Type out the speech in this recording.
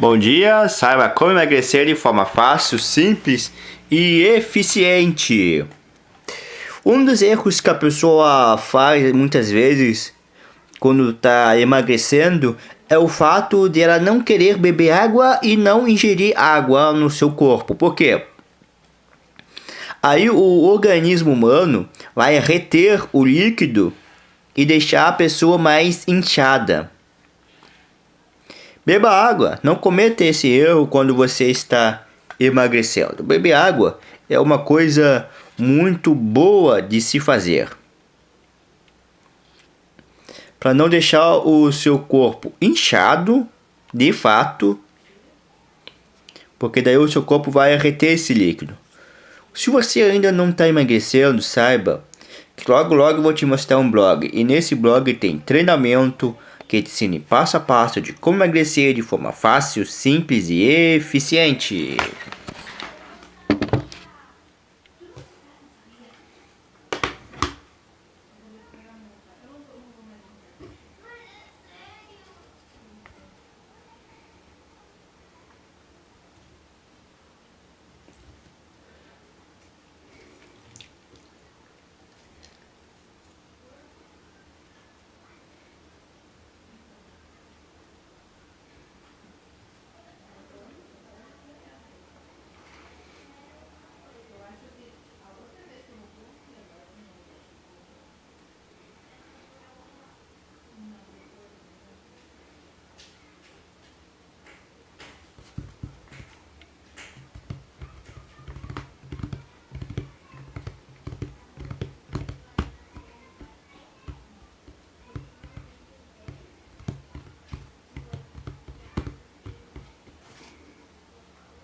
Bom dia, saiba como emagrecer de forma fácil, simples e eficiente. Um dos erros que a pessoa faz muitas vezes quando está emagrecendo é o fato de ela não querer beber água e não ingerir água no seu corpo. Por quê? Aí o organismo humano vai reter o líquido e deixar a pessoa mais inchada. Beba água. Não cometa esse erro quando você está emagrecendo. Beber água é uma coisa muito boa de se fazer. Para não deixar o seu corpo inchado, de fato, porque daí o seu corpo vai reter esse líquido. Se você ainda não está emagrecendo, saiba que logo logo eu vou te mostrar um blog. E nesse blog tem treinamento, que te ensine passo a passo de como emagrecer de forma fácil, simples e eficiente.